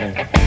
Okay.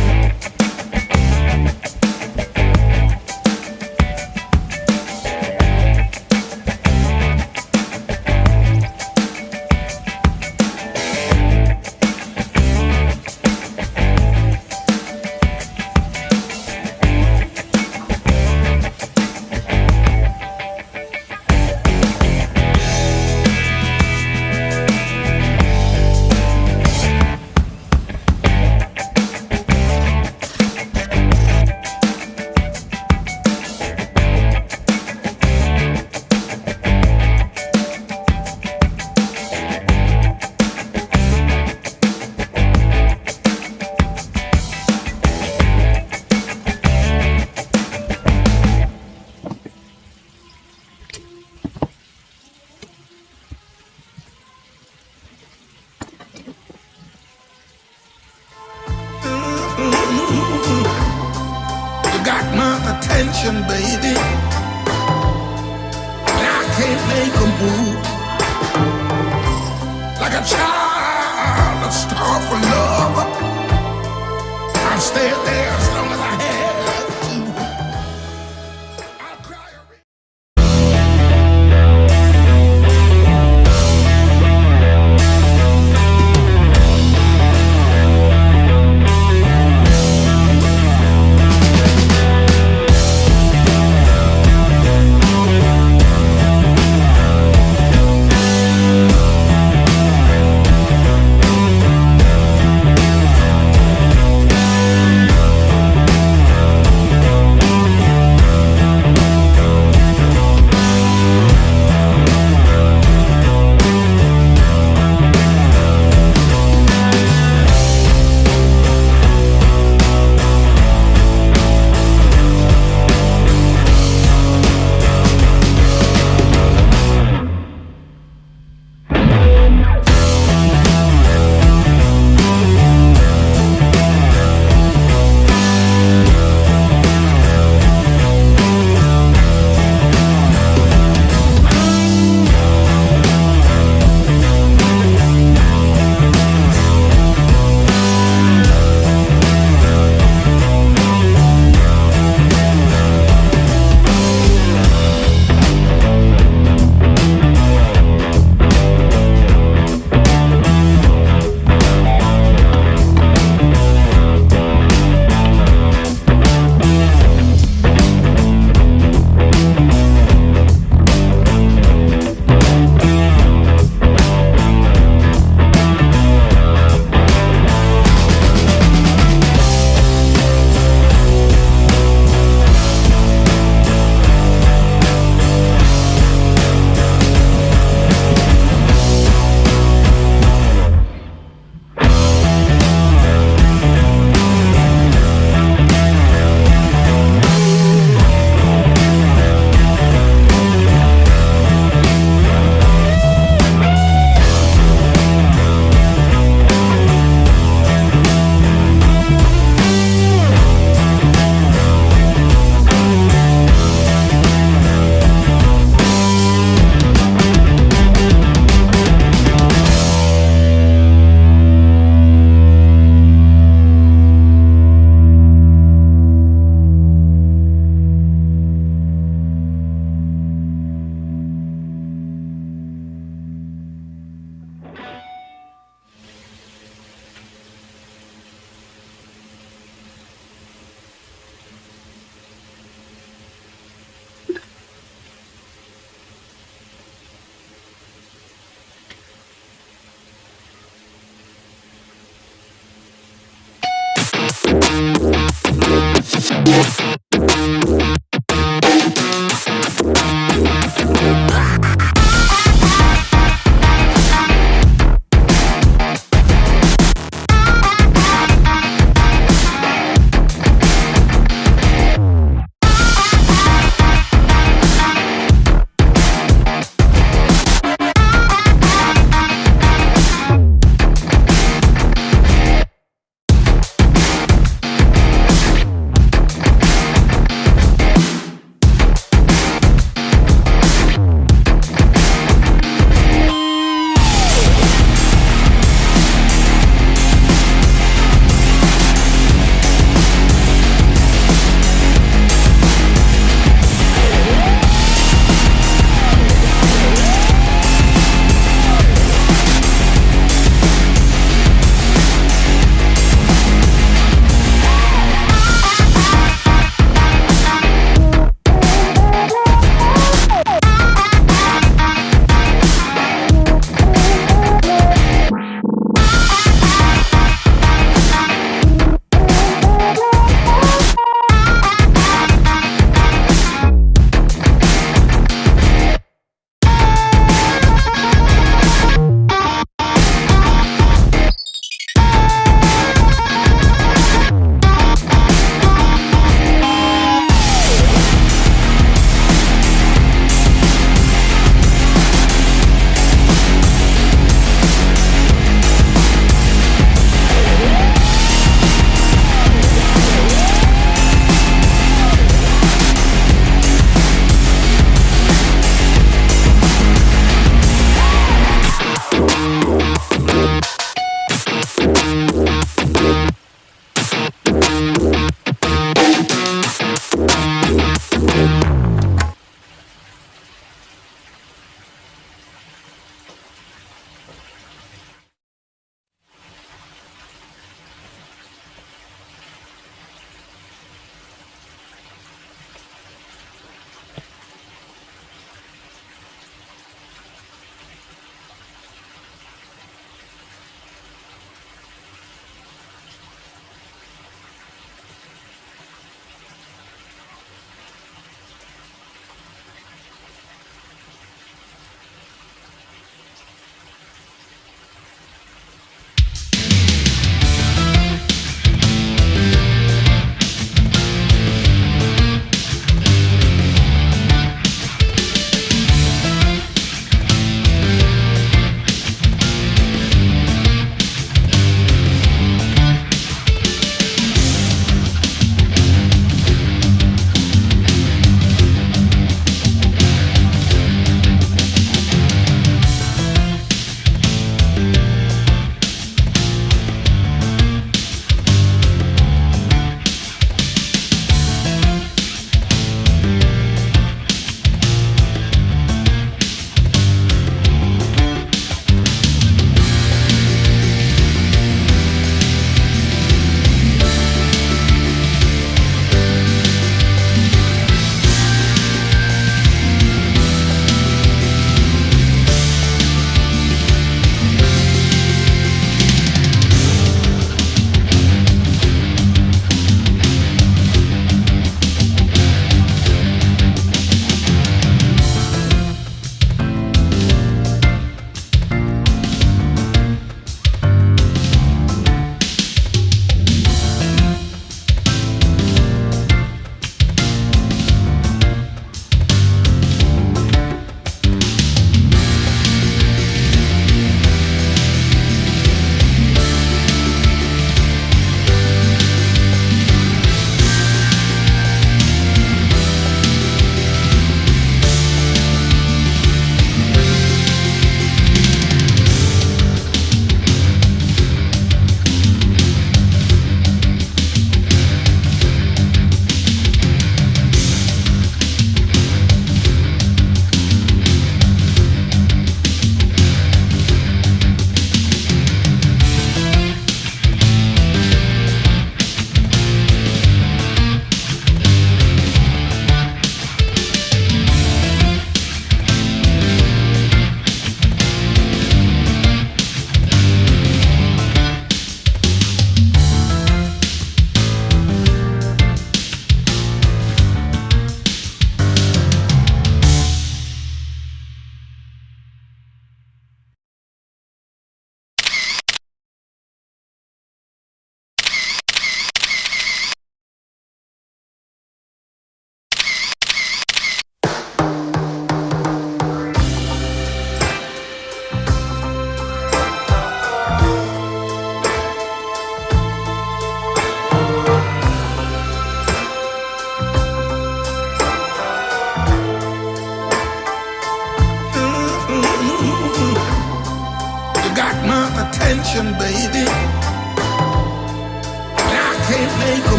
There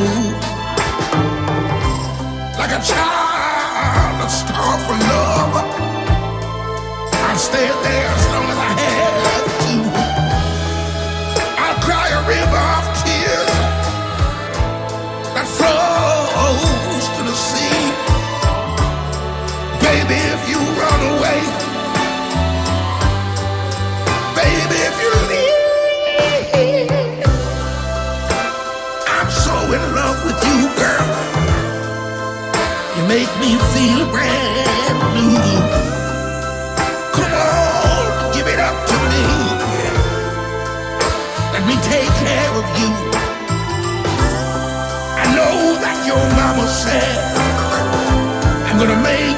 move like a child, a star for love. I stayed there. gonna make